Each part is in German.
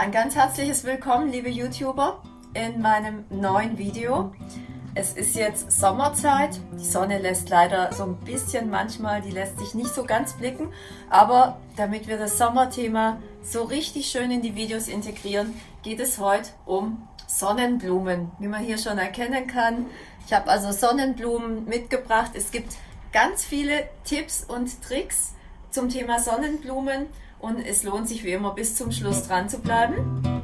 Ein ganz herzliches Willkommen, liebe YouTuber, in meinem neuen Video. Es ist jetzt Sommerzeit. Die Sonne lässt leider so ein bisschen manchmal, die lässt sich nicht so ganz blicken. Aber damit wir das Sommerthema so richtig schön in die Videos integrieren, geht es heute um Sonnenblumen, wie man hier schon erkennen kann. Ich habe also Sonnenblumen mitgebracht. Es gibt ganz viele Tipps und Tricks zum Thema Sonnenblumen und es lohnt sich wie immer bis zum Schluss dran zu bleiben.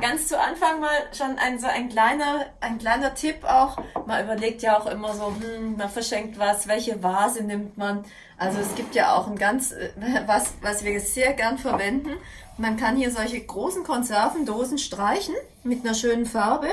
Ganz zu Anfang mal schon ein, so ein kleiner, ein kleiner Tipp auch. Man überlegt ja auch immer so, hm, man verschenkt was, welche Vase nimmt man. Also es gibt ja auch ein ganz, äh, was, was wir sehr gern verwenden. Man kann hier solche großen Konservendosen streichen mit einer schönen Farbe.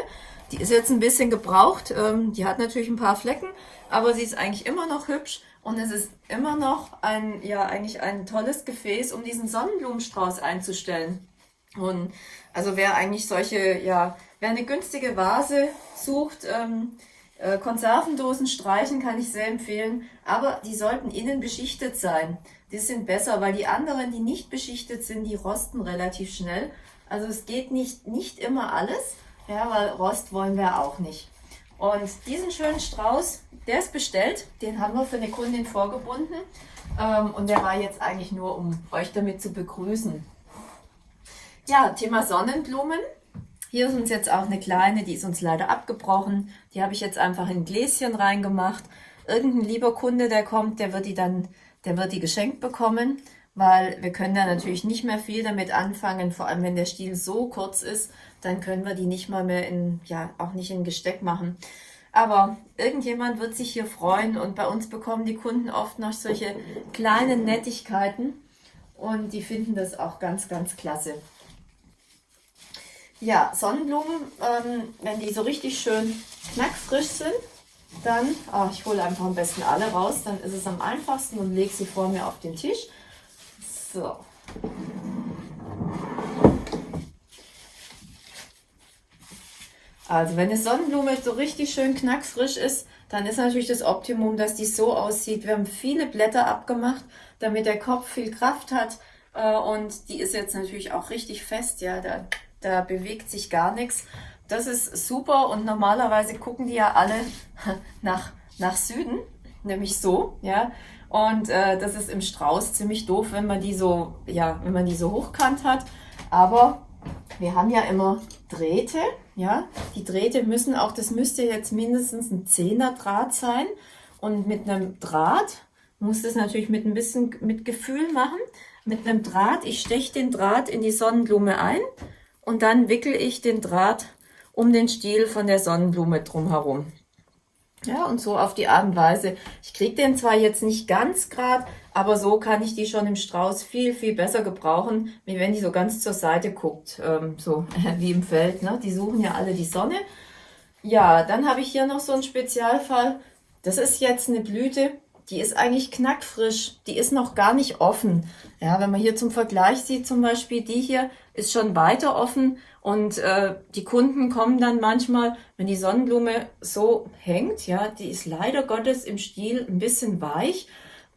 Die ist jetzt ein bisschen gebraucht. Ähm, die hat natürlich ein paar Flecken, aber sie ist eigentlich immer noch hübsch. Und es ist immer noch ein, ja, eigentlich ein tolles Gefäß, um diesen Sonnenblumenstrauß einzustellen. Und also wer eigentlich solche, ja, wer eine günstige Vase sucht, ähm, äh, Konservendosen streichen kann ich sehr empfehlen, aber die sollten innen beschichtet sein. Die sind besser, weil die anderen, die nicht beschichtet sind, die rosten relativ schnell. Also es geht nicht, nicht immer alles, ja, weil Rost wollen wir auch nicht. Und diesen schönen Strauß, der ist bestellt, den haben wir für eine Kundin vorgebunden. Ähm, und der war jetzt eigentlich nur, um euch damit zu begrüßen. Ja, Thema Sonnenblumen. Hier ist uns jetzt auch eine kleine, die ist uns leider abgebrochen. Die habe ich jetzt einfach in ein Gläschen reingemacht. Irgendein lieber Kunde, der kommt, der wird die dann, der wird die geschenkt bekommen, weil wir können da natürlich nicht mehr viel damit anfangen, vor allem wenn der Stiel so kurz ist, dann können wir die nicht mal mehr in, ja, auch nicht in Gesteck machen. Aber irgendjemand wird sich hier freuen und bei uns bekommen die Kunden oft noch solche kleinen Nettigkeiten und die finden das auch ganz, ganz klasse. Ja, Sonnenblumen, ähm, wenn die so richtig schön knackfrisch sind, dann, oh, ich hole einfach am besten alle raus, dann ist es am einfachsten und lege sie vor mir auf den Tisch. So. Also wenn eine Sonnenblume so richtig schön knackfrisch ist, dann ist natürlich das Optimum, dass die so aussieht. Wir haben viele Blätter abgemacht, damit der Kopf viel Kraft hat. Äh, und die ist jetzt natürlich auch richtig fest. Ja, da da bewegt sich gar nichts. Das ist super und normalerweise gucken die ja alle nach, nach Süden, nämlich so, ja. Und äh, das ist im Strauß ziemlich doof, wenn man die so, ja, wenn man die so hochkant hat. Aber wir haben ja immer Drähte, ja. Die Drähte müssen auch, das müsste jetzt mindestens ein Zehner Draht sein. Und mit einem Draht muss das natürlich mit ein bisschen mit Gefühl machen. Mit einem Draht, ich steche den Draht in die Sonnenblume ein und dann wickel ich den Draht um den Stiel von der Sonnenblume drumherum. Ja, und so auf die Art und Weise. Ich kriege den zwar jetzt nicht ganz gerade, aber so kann ich die schon im Strauß viel, viel besser gebrauchen, wie wenn die so ganz zur Seite guckt, ähm, so wie im Feld. Ne? Die suchen ja alle die Sonne. Ja, dann habe ich hier noch so einen Spezialfall. Das ist jetzt eine Blüte, die ist eigentlich knackfrisch, die ist noch gar nicht offen. Ja, wenn man hier zum Vergleich sieht, zum Beispiel die hier ist schon weiter offen und äh, die Kunden kommen dann manchmal, wenn die Sonnenblume so hängt, ja, die ist leider Gottes im Stiel ein bisschen weich,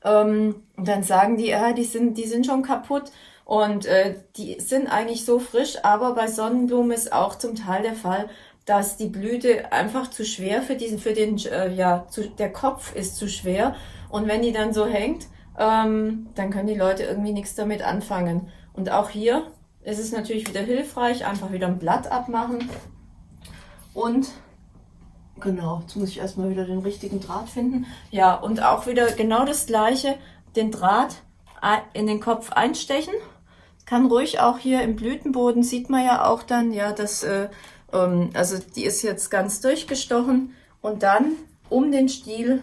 ähm, und dann sagen die, ja, die sind, die sind schon kaputt und äh, die sind eigentlich so frisch, aber bei Sonnenblumen ist auch zum Teil der Fall, dass die Blüte einfach zu schwer für diesen, für den, äh, ja, zu, der Kopf ist zu schwer und wenn die dann so hängt, ähm, dann können die Leute irgendwie nichts damit anfangen. Und auch hier ist es natürlich wieder hilfreich, einfach wieder ein Blatt abmachen. Und genau, jetzt muss ich erstmal wieder den richtigen Draht finden. Ja, und auch wieder genau das gleiche, den Draht in den Kopf einstechen. Kann ruhig auch hier im Blütenboden, sieht man ja auch dann, ja, das, äh, ähm, also die ist jetzt ganz durchgestochen. Und dann um den Stiel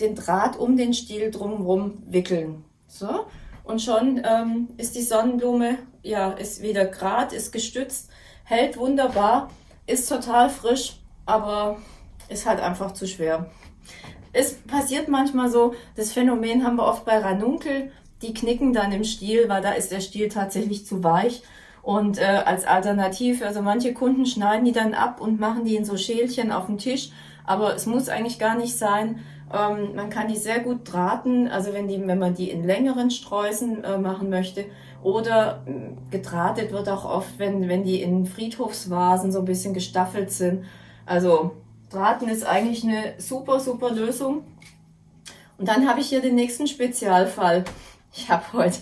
den Draht um den Stiel drumherum wickeln. So, und schon ähm, ist die Sonnenblume, ja, ist wieder grad, ist gestützt, hält wunderbar, ist total frisch, aber ist halt einfach zu schwer. Es passiert manchmal so, das Phänomen haben wir oft bei Ranunkel, die knicken dann im Stiel, weil da ist der Stiel tatsächlich zu weich Und äh, als Alternative, also manche Kunden schneiden die dann ab und machen die in so Schälchen auf den Tisch, aber es muss eigentlich gar nicht sein. Ähm, man kann die sehr gut drahten, also wenn, die, wenn man die in längeren Sträußen äh, machen möchte. Oder äh, gedrahtet wird auch oft, wenn, wenn die in Friedhofsvasen so ein bisschen gestaffelt sind. Also Draten ist eigentlich eine super, super Lösung. Und dann habe ich hier den nächsten Spezialfall. Ich habe heute,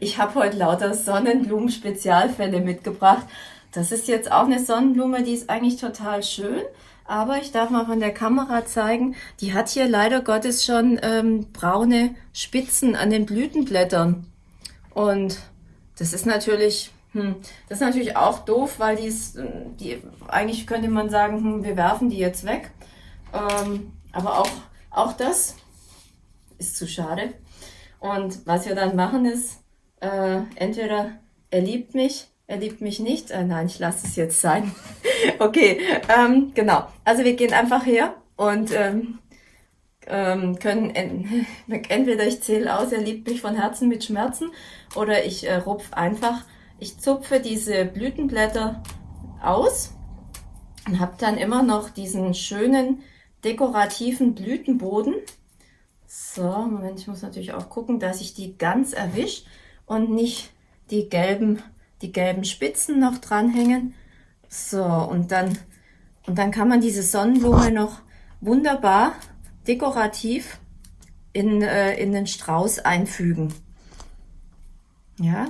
ich habe heute lauter Sonnenblumen-Spezialfälle mitgebracht. Das ist jetzt auch eine Sonnenblume, die ist eigentlich total schön. Aber ich darf mal von der Kamera zeigen, die hat hier leider Gottes schon ähm, braune Spitzen an den Blütenblättern. Und das ist natürlich, hm, das ist natürlich auch doof, weil die ist, die, eigentlich könnte man sagen, hm, wir werfen die jetzt weg. Ähm, aber auch, auch das ist zu schade. Und was wir dann machen ist, äh, entweder er liebt mich, er liebt mich nicht. Äh, nein, ich lasse es jetzt sein. okay, ähm, genau. Also wir gehen einfach her und ähm, ähm, können en entweder ich zähle aus, er liebt mich von Herzen mit Schmerzen, oder ich äh, rupf einfach, ich zupfe diese Blütenblätter aus und habe dann immer noch diesen schönen dekorativen Blütenboden. So, Moment, ich muss natürlich auch gucken, dass ich die ganz erwische und nicht die gelben, die gelben Spitzen noch dranhängen. So, und dann, und dann kann man diese Sonnenblume noch wunderbar dekorativ in, äh, in den Strauß einfügen. Ja,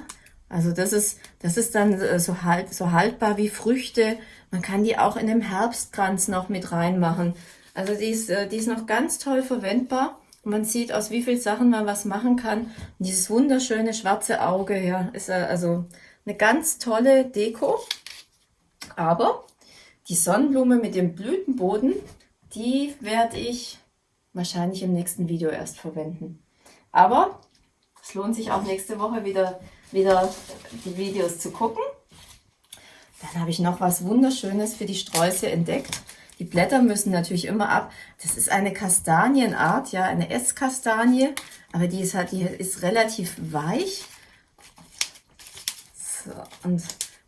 also das ist, das ist dann äh, so, halt, so haltbar wie Früchte. Man kann die auch in dem Herbstkranz noch mit reinmachen. Also die ist, äh, die ist noch ganz toll verwendbar. Man sieht, aus wie vielen Sachen man was machen kann. Und dieses wunderschöne schwarze Auge, ja, ist also eine ganz tolle Deko. Aber die Sonnenblume mit dem Blütenboden, die werde ich wahrscheinlich im nächsten Video erst verwenden. Aber es lohnt sich auch nächste Woche wieder, wieder die Videos zu gucken. Dann habe ich noch was Wunderschönes für die Sträuße entdeckt. Die Blätter müssen natürlich immer ab. Das ist eine Kastanienart, ja, eine Esskastanie, aber die ist halt, die ist relativ weich. So, und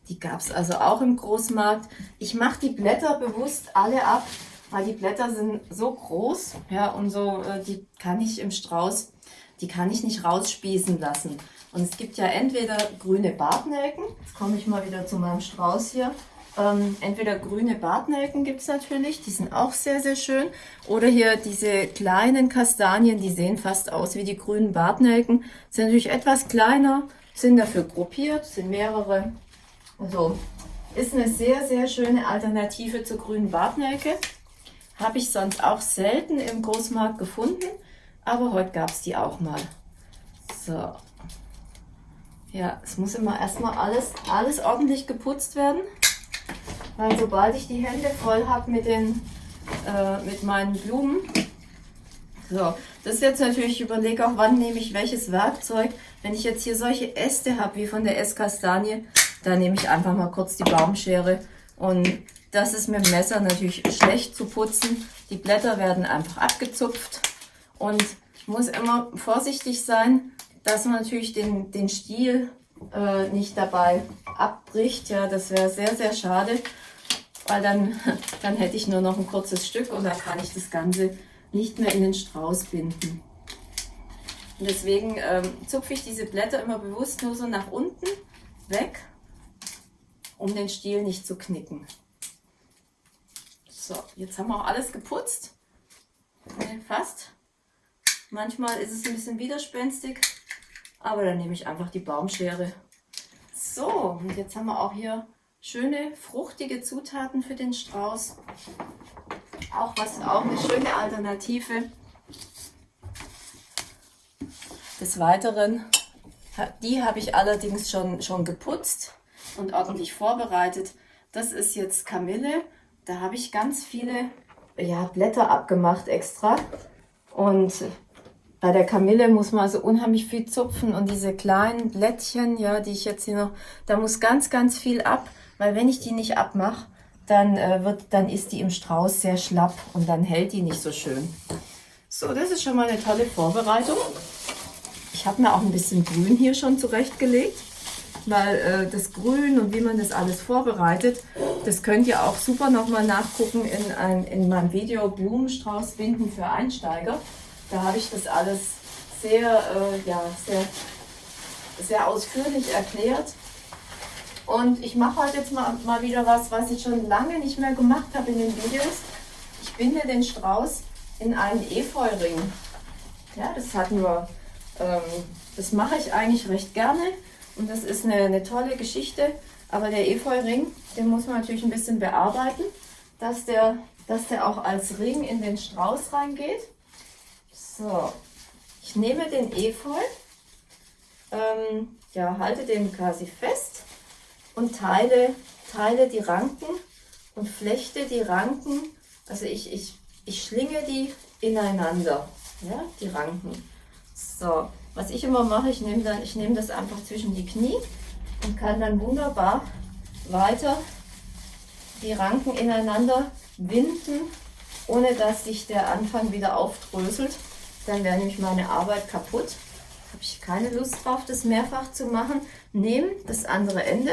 die gab es also auch im Großmarkt. Ich mache die Blätter bewusst alle ab, weil die Blätter sind so groß, ja, und so, äh, die kann ich im Strauß, die kann ich nicht rausspießen lassen. Und es gibt ja entweder grüne Bartnelken, jetzt komme ich mal wieder zu meinem Strauß hier, ähm, entweder grüne Bartnelken gibt es natürlich, die sind auch sehr, sehr schön. Oder hier diese kleinen Kastanien, die sehen fast aus wie die grünen Bartnelken. Sind natürlich etwas kleiner, sind dafür gruppiert, sind mehrere. Also ist eine sehr, sehr schöne Alternative zur grünen Bartnelke. Habe ich sonst auch selten im Großmarkt gefunden, aber heute gab es die auch mal. So. Ja, es muss immer erstmal alles, alles ordentlich geputzt werden. Weil sobald ich die Hände voll habe mit, äh, mit meinen Blumen, so, das ist jetzt natürlich, ich überlege auch, wann nehme ich welches Werkzeug. Wenn ich jetzt hier solche Äste habe, wie von der Esskastanie, dann nehme ich einfach mal kurz die Baumschere. Und das ist mit dem Messer natürlich schlecht zu putzen. Die Blätter werden einfach abgezupft. Und ich muss immer vorsichtig sein, dass man natürlich den, den Stiel äh, nicht dabei abbricht. Ja, das wäre sehr, sehr schade, weil dann, dann hätte ich nur noch ein kurzes Stück und dann kann ich das Ganze nicht mehr in den Strauß binden. Und deswegen ähm, zupfe ich diese Blätter immer bewusst nur so nach unten weg, um den Stiel nicht zu knicken. So, jetzt haben wir auch alles geputzt. Fast. Manchmal ist es ein bisschen widerspenstig, aber dann nehme ich einfach die Baumschere. So, und jetzt haben wir auch hier schöne, fruchtige Zutaten für den Strauß. Auch was, auch eine schöne Alternative. Des Weiteren, die habe ich allerdings schon, schon geputzt und ordentlich vorbereitet. Das ist jetzt Kamille. Da habe ich ganz viele ja, Blätter abgemacht extra. Und bei der Kamille muss man also unheimlich viel zupfen und diese kleinen Blättchen, ja, die ich jetzt hier noch, da muss ganz, ganz viel ab, weil wenn ich die nicht abmache, dann äh, wird, dann ist die im Strauß sehr schlapp und dann hält die nicht so schön. So, das ist schon mal eine tolle Vorbereitung. Ich habe mir auch ein bisschen Grün hier schon zurechtgelegt. weil äh, das Grün und wie man das alles vorbereitet, das könnt ihr auch super nochmal nachgucken in, ein, in meinem Video Blumenstrauß binden für Einsteiger. Da habe ich das alles sehr, äh, ja, sehr, sehr ausführlich erklärt. Und ich mache heute jetzt mal, mal wieder was, was ich schon lange nicht mehr gemacht habe in den Videos. Ich binde den Strauß in einen Efeuring. Ja, das hatten wir, ähm, das mache ich eigentlich recht gerne und das ist eine, eine tolle Geschichte. Aber der Efeuring, den muss man natürlich ein bisschen bearbeiten, dass der, dass der auch als Ring in den Strauß reingeht. So, ich nehme den Efeu, ähm, ja, halte den quasi fest und teile, teile die Ranken und flechte die Ranken, also ich, ich, ich schlinge die ineinander, ja, die Ranken. So, was ich immer mache, ich nehme, dann, ich nehme das einfach zwischen die Knie und kann dann wunderbar weiter die Ranken ineinander winden, ohne dass sich der Anfang wieder aufdröselt. Dann wäre nämlich meine Arbeit kaputt. Habe ich keine Lust drauf, das mehrfach zu machen. Nehme das andere Ende,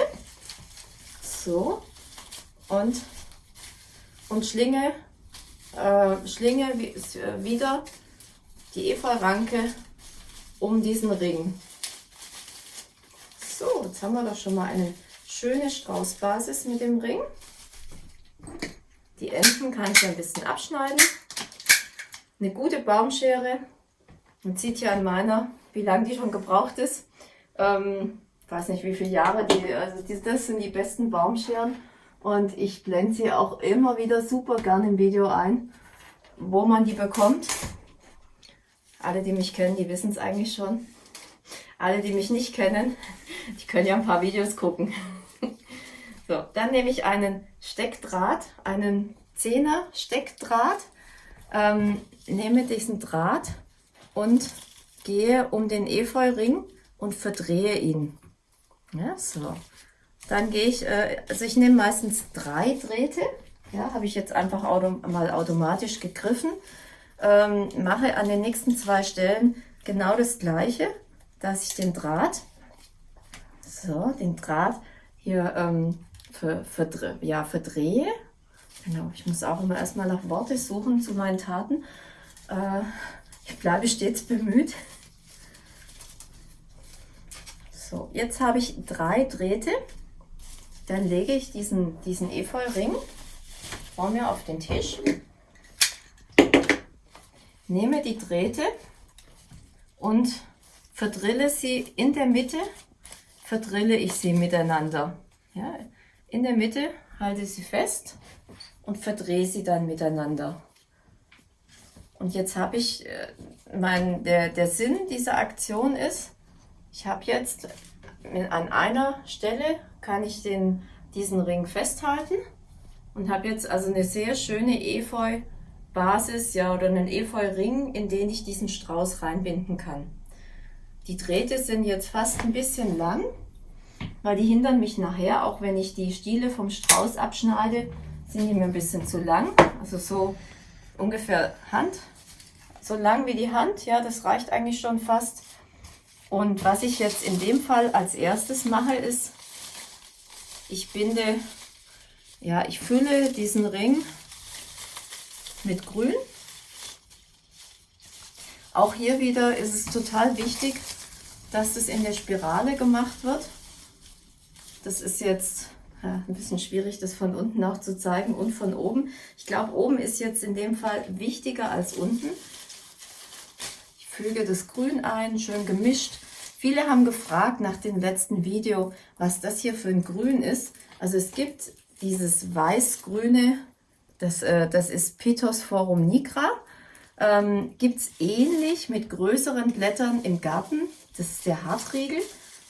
so, und, und schlinge, äh, schlinge wieder die Efeu-Ranke um diesen Ring. So, jetzt haben wir doch schon mal eine schöne Straußbasis mit dem Ring. Die Enden kann ich ein bisschen abschneiden. Eine gute Baumschere. Man sieht ja an meiner, wie lange die schon gebraucht ist. Ähm, weiß nicht, wie viele Jahre die, also die, das sind die besten Baumscheren. Und ich blende sie auch immer wieder super gern im Video ein, wo man die bekommt. Alle, die mich kennen, die wissen es eigentlich schon. Alle, die mich nicht kennen, die können ja ein paar Videos gucken. So, dann nehme ich einen Steckdraht, einen 10er Steckdraht, ähm, nehme diesen Draht und gehe um den Efeuring und verdrehe ihn. Ja, so. Dann gehe ich, äh, also ich nehme meistens drei Drähte, ja, habe ich jetzt einfach auto, mal automatisch gegriffen ähm, mache an den nächsten zwei Stellen genau das gleiche, dass ich den Draht, so, den Draht hier ähm, ver, verdre ja, verdrehe. Genau, ich muss auch immer erstmal nach Worte suchen zu meinen Taten. Äh, ich bleibe stets bemüht. So, jetzt habe ich drei Drähte. Dann lege ich diesen, diesen Efeu-Ring vor mir auf den Tisch nehme die Drähte und verdrille sie in der Mitte, verdrille ich sie miteinander. Ja, in der Mitte halte sie fest und verdrehe sie dann miteinander. Und jetzt habe ich, äh, mein, der, der Sinn dieser Aktion ist, ich habe jetzt an einer Stelle kann ich den, diesen Ring festhalten und habe jetzt also eine sehr schöne Efeu Basis ja, oder einen Efeu-Ring, in den ich diesen Strauß reinbinden kann. Die Drähte sind jetzt fast ein bisschen lang, weil die hindern mich nachher, auch wenn ich die Stiele vom Strauß abschneide, sind die mir ein bisschen zu lang. Also so ungefähr Hand, so lang wie die Hand, ja, das reicht eigentlich schon fast. Und was ich jetzt in dem Fall als erstes mache, ist, ich binde, ja, ich fülle diesen Ring mit Grün. Auch hier wieder ist es total wichtig, dass das in der Spirale gemacht wird. Das ist jetzt ja, ein bisschen schwierig, das von unten auch zu zeigen und von oben. Ich glaube, oben ist jetzt in dem Fall wichtiger als unten. Ich füge das Grün ein, schön gemischt. Viele haben gefragt nach dem letzten Video, was das hier für ein Grün ist. Also es gibt dieses weiß-grüne das, äh, das ist Pittosporum nigra. Ähm, Gibt es ähnlich mit größeren Blättern im Garten. Das ist der Hartriegel.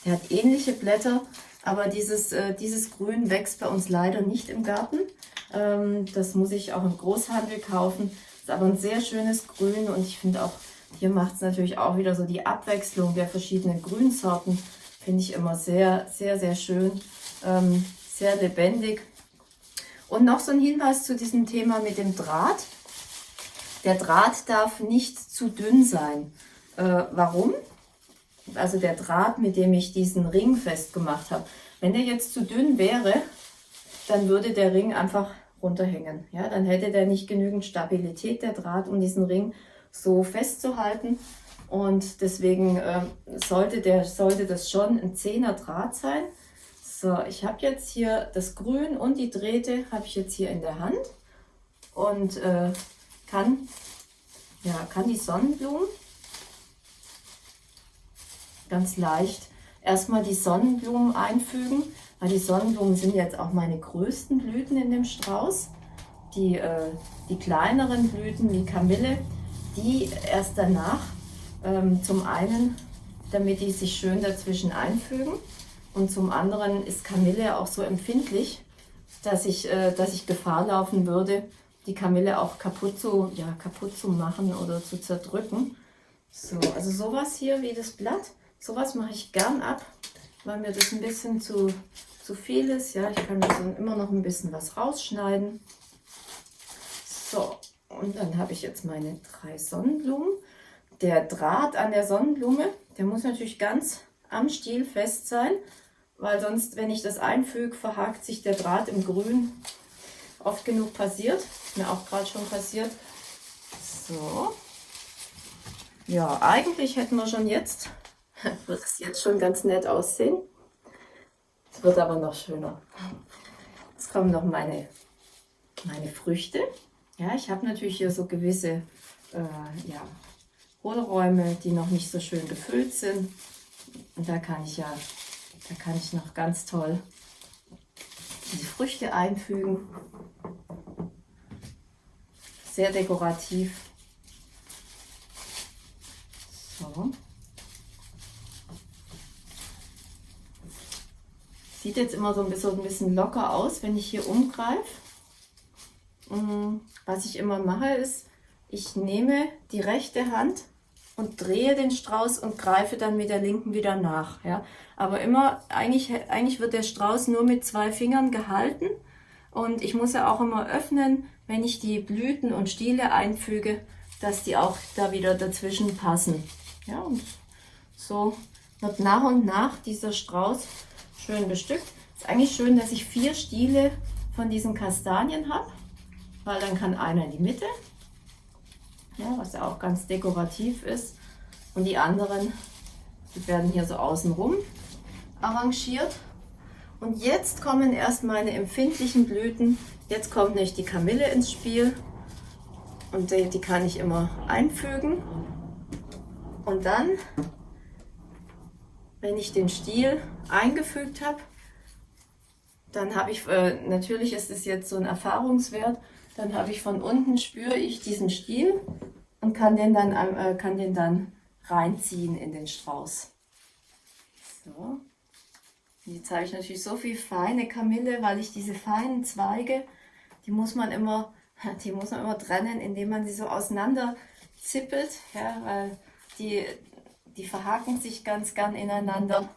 Der hat ähnliche Blätter, aber dieses, äh, dieses Grün wächst bei uns leider nicht im Garten. Ähm, das muss ich auch im Großhandel kaufen. Ist aber ein sehr schönes Grün und ich finde auch, hier macht es natürlich auch wieder so die Abwechslung der verschiedenen Grünsorten. Finde ich immer sehr, sehr, sehr schön. Ähm, sehr lebendig. Und noch so ein Hinweis zu diesem Thema mit dem Draht. Der Draht darf nicht zu dünn sein. Äh, warum? Also der Draht, mit dem ich diesen Ring festgemacht habe. Wenn der jetzt zu dünn wäre, dann würde der Ring einfach runterhängen. Ja, dann hätte der nicht genügend Stabilität, der Draht, um diesen Ring so festzuhalten. Und deswegen äh, sollte, der, sollte das schon ein 10er Draht sein. So, ich habe jetzt hier das Grün und die Drähte habe ich jetzt hier in der Hand und äh, kann, ja, kann die Sonnenblumen ganz leicht erstmal die Sonnenblumen einfügen, weil die Sonnenblumen sind jetzt auch meine größten Blüten in dem Strauß. Die, äh, die kleineren Blüten wie Kamille, die erst danach ähm, zum einen, damit die sich schön dazwischen einfügen und zum anderen ist Kamille auch so empfindlich, dass ich, äh, dass ich Gefahr laufen würde, die Kamille auch kaputt zu, ja, kaputt zu machen oder zu zerdrücken. So, also sowas hier wie das Blatt, sowas mache ich gern ab, weil mir das ein bisschen zu, zu viel ist. Ja, ich kann mir so immer noch ein bisschen was rausschneiden. So, und dann habe ich jetzt meine drei Sonnenblumen. Der Draht an der Sonnenblume, der muss natürlich ganz am Stiel fest sein, weil sonst, wenn ich das einfüge, verhakt sich der Draht im Grün. Oft genug passiert, mir auch gerade schon passiert. So. Ja, eigentlich hätten wir schon jetzt, wird es jetzt schon ganz nett aussehen. Es wird aber noch schöner. Jetzt kommen noch meine, meine Früchte. Ja, ich habe natürlich hier so gewisse äh, ja, Hohlräume, die noch nicht so schön gefüllt sind. Und da kann ich ja da kann ich noch ganz toll die Früchte einfügen. Sehr dekorativ. So. Sieht jetzt immer so ein bisschen, ein bisschen locker aus, wenn ich hier umgreife. Mm, was ich immer mache ist, ich nehme die rechte Hand und drehe den Strauß und greife dann mit der linken wieder nach. Ja? Aber immer, eigentlich, eigentlich wird der Strauß nur mit zwei Fingern gehalten und ich muss ja auch immer öffnen, wenn ich die Blüten und Stiele einfüge, dass die auch da wieder dazwischen passen. Ja, und so wird nach und nach dieser Strauß schön bestückt. Ist eigentlich schön, dass ich vier Stiele von diesen Kastanien habe, weil dann kann einer in die Mitte ja, was ja auch ganz dekorativ ist. Und die anderen, die werden hier so außenrum arrangiert. Und jetzt kommen erst meine empfindlichen Blüten. Jetzt kommt nämlich die Kamille ins Spiel. Und die, die kann ich immer einfügen. Und dann, wenn ich den Stiel eingefügt habe, dann habe ich, äh, natürlich ist es jetzt so ein Erfahrungswert, dann habe ich von unten, spüre ich diesen Stiel und kann den dann, äh, kann den dann reinziehen in den Strauß. So. Jetzt habe ich natürlich so viel feine Kamille, weil ich diese feinen Zweige, die muss man immer, die muss man immer trennen, indem man sie so auseinander zippelt, ja, weil die, die verhaken sich ganz gern ineinander.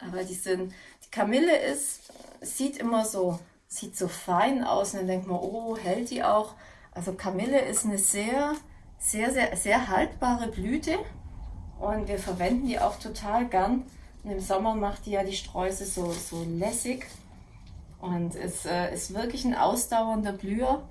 Aber die sind, die Kamille ist, sieht immer so sieht so fein aus und dann denkt man, oh, hält die auch. Also Kamille ist eine sehr, sehr, sehr, sehr haltbare Blüte und wir verwenden die auch total gern. Und im Sommer macht die ja die Sträuße so, so lässig und es äh, ist wirklich ein ausdauernder Blüher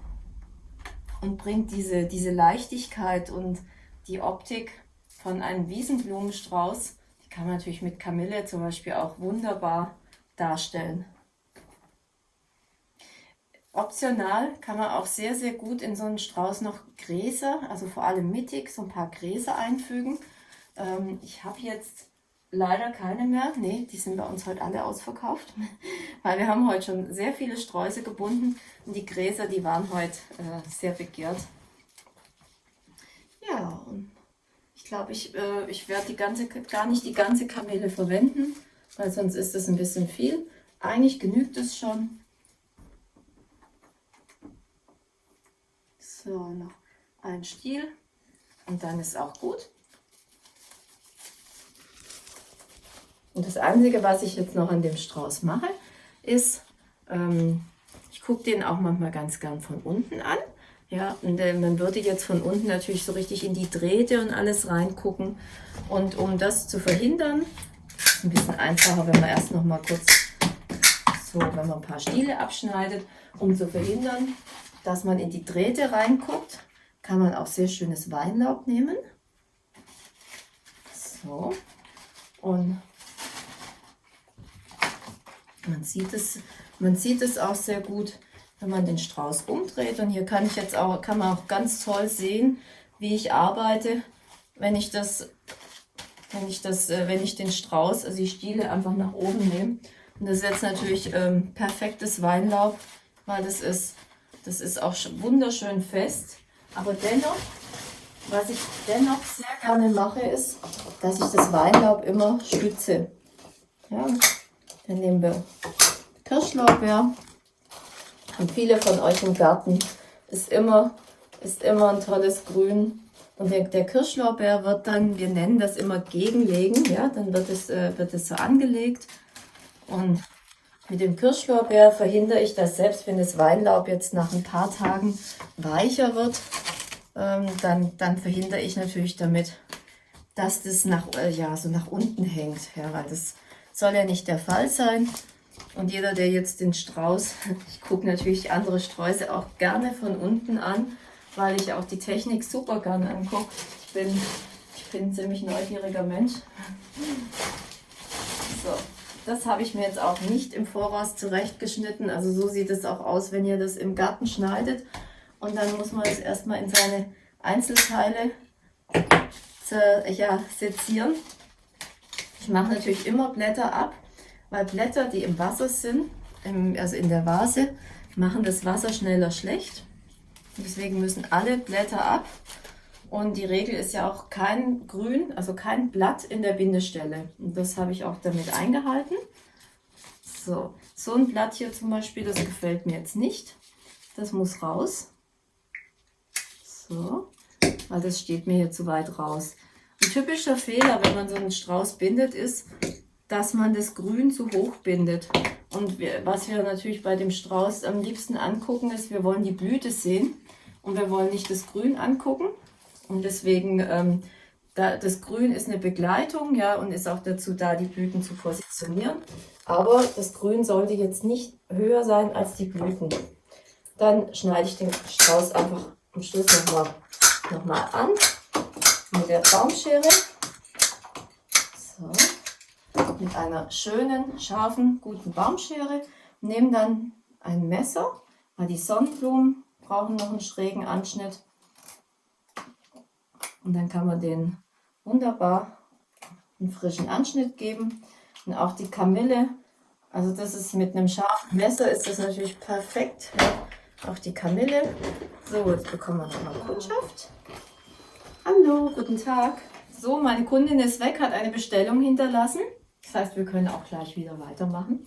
und bringt diese, diese Leichtigkeit und die Optik von einem Wiesenblumenstrauß, die kann man natürlich mit Kamille zum Beispiel auch wunderbar darstellen. Optional kann man auch sehr, sehr gut in so einen Strauß noch Gräser, also vor allem mittig, so ein paar Gräser einfügen. Ähm, ich habe jetzt leider keine mehr. Ne, die sind bei uns heute alle ausverkauft, weil wir haben heute schon sehr viele Sträuße gebunden und die Gräser, die waren heute äh, sehr begehrt. Ja, und ich glaube, ich, äh, ich werde die ganze, gar nicht die ganze Kamele verwenden, weil sonst ist das ein bisschen viel. Eigentlich genügt es schon. So, noch ein Stiel und dann ist auch gut. Und das Einzige, was ich jetzt noch an dem Strauß mache, ist, ähm, ich gucke den auch manchmal ganz gern von unten an. Ja, und äh, man würde jetzt von unten natürlich so richtig in die Drähte und alles reingucken. Und um das zu verhindern, ist ein bisschen einfacher, wenn man erst noch mal kurz so, wenn man ein paar Stiele abschneidet, um zu verhindern, dass man in die Drähte reinguckt, kann man auch sehr schönes Weinlaub nehmen. So. Und man sieht es, man sieht es auch sehr gut, wenn man den Strauß umdreht. Und hier kann ich jetzt auch, kann man auch ganz toll sehen, wie ich arbeite, wenn ich das, wenn ich das, äh, wenn ich den Strauß, also die Stiele einfach nach oben nehme. Und das ist jetzt natürlich ähm, perfektes Weinlaub, weil das ist, das ist auch wunderschön fest. Aber dennoch, was ich dennoch sehr gerne mache, ist, dass ich das Weinlaub immer stütze. Ja, dann nehmen wir Kirschlorbeer. Und viele von euch im Garten ist immer, ist immer ein tolles Grün. Und der, Kirschlorbeer wird dann, wir nennen das immer gegenlegen, ja, dann wird es, äh, wird es so angelegt. Und mit dem Kirschlorbeer verhindere ich das selbst, wenn das Weinlaub jetzt nach ein paar Tagen weicher wird, ähm, dann, dann verhindere ich natürlich damit, dass das nach, äh, ja, so nach unten hängt. Ja, weil das soll ja nicht der Fall sein. Und jeder, der jetzt den Strauß, ich gucke natürlich andere Sträuße auch gerne von unten an, weil ich auch die Technik super gerne angucke. Ich bin, ich bin ein ziemlich neugieriger Mensch. So, das habe ich mir jetzt auch nicht im Voraus zurechtgeschnitten. Also so sieht es auch aus, wenn ihr das im Garten schneidet. Und dann muss man es erstmal in seine Einzelteile ja, sezieren. Ich mache natürlich immer Blätter ab, weil Blätter, die im Wasser sind, also in der Vase, machen das Wasser schneller schlecht. Deswegen müssen alle Blätter ab. Und die Regel ist ja auch kein Grün, also kein Blatt in der Bindestelle. Und das habe ich auch damit eingehalten. So, so ein Blatt hier zum Beispiel, das gefällt mir jetzt nicht. Das muss raus. So, weil das steht mir hier zu weit raus. Ein typischer Fehler, wenn man so einen Strauß bindet, ist, dass man das Grün zu hoch bindet. Und wir, was wir natürlich bei dem Strauß am liebsten angucken, ist, wir wollen die Blüte sehen und wir wollen nicht das Grün angucken. Und deswegen, ähm, da, das Grün ist eine Begleitung ja, und ist auch dazu da, die Blüten zu positionieren. Aber das Grün sollte jetzt nicht höher sein als die Blüten. Dann schneide ich den Strauß einfach am Schluss nochmal noch mal an mit der Baumschere. So. Mit einer schönen, scharfen, guten Baumschere. Nehmen dann ein Messer, weil die Sonnenblumen brauchen noch einen schrägen Anschnitt. Und dann kann man den wunderbar einen frischen Anschnitt geben. Und auch die Kamille, also das ist mit einem scharfen Messer ist das natürlich perfekt. Auch die Kamille. So, jetzt bekommen wir nochmal Kundschaft. Hallo, guten Tag. So, meine Kundin ist weg, hat eine Bestellung hinterlassen. Das heißt, wir können auch gleich wieder weitermachen.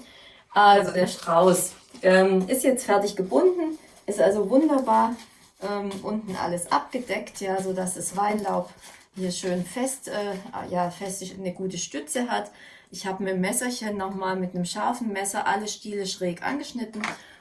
Also der Strauß ähm, ist jetzt fertig gebunden, ist also wunderbar ähm, unten alles abgedeckt, ja, so das Weinlaub hier schön fest, äh, ja, fest eine gute Stütze hat. Ich habe mit dem Messerchen nochmal mit einem scharfen Messer alle Stiele schräg angeschnitten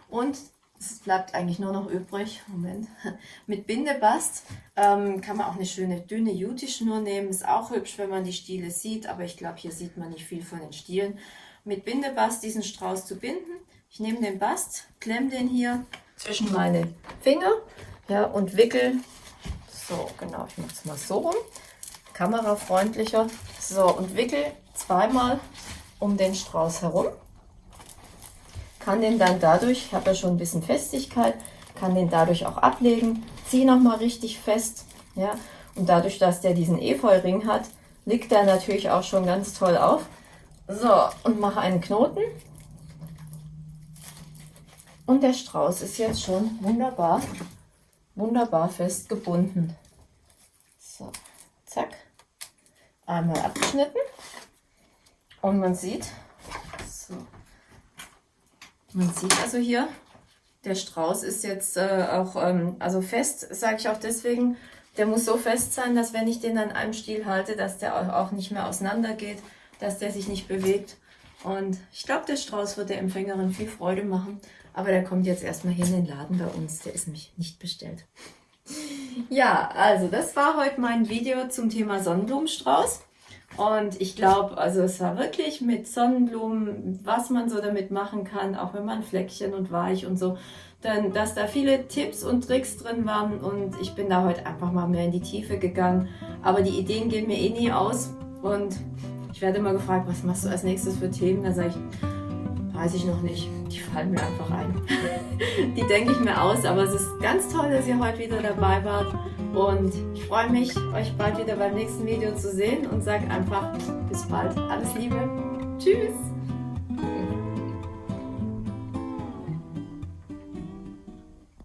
und es bleibt eigentlich nur noch übrig, Moment, mit Bindebast ähm, kann man auch eine schöne dünne Juti-Schnur nehmen. Ist auch hübsch, wenn man die Stiele sieht, aber ich glaube, hier sieht man nicht viel von den Stielen. Mit Bindebast diesen Strauß zu binden. Ich nehme den Bast, klemme den hier zwischen meine Finger ja, und wickel. So, genau, ich mache es mal so rum. Kamerafreundlicher. So, und wickel zweimal um den Strauß herum kann den dann dadurch, ich habe ja schon ein bisschen Festigkeit, kann den dadurch auch ablegen, ziehe nochmal richtig fest, ja, und dadurch, dass der diesen Efeu-Ring hat, liegt der natürlich auch schon ganz toll auf. So, und mache einen Knoten. Und der Strauß ist jetzt schon wunderbar, wunderbar fest gebunden. So, zack, einmal abgeschnitten. Und man sieht, so, man sieht also hier, der Strauß ist jetzt äh, auch ähm, also fest, sage ich auch deswegen, der muss so fest sein, dass wenn ich den an einem Stiel halte, dass der auch nicht mehr auseinander geht, dass der sich nicht bewegt. Und ich glaube, der Strauß wird der Empfängerin viel Freude machen. Aber der kommt jetzt erstmal hier in den Laden bei uns. Der ist nämlich nicht bestellt. Ja, also das war heute mein Video zum Thema Sonnenblumenstrauß. Und ich glaube, also es war wirklich mit Sonnenblumen, was man so damit machen kann, auch wenn man Fleckchen und weich und so, dann, dass da viele Tipps und Tricks drin waren und ich bin da heute einfach mal mehr in die Tiefe gegangen. Aber die Ideen gehen mir eh nie aus und ich werde immer gefragt, was machst du als nächstes für Themen? Da sage ich, weiß ich noch nicht. Die fallen mir einfach ein. die denke ich mir aus, aber es ist ganz toll, dass ihr heute wieder dabei wart. Und ich freue mich, euch bald wieder beim nächsten Video zu sehen und sage einfach bis bald. Alles Liebe. Tschüss.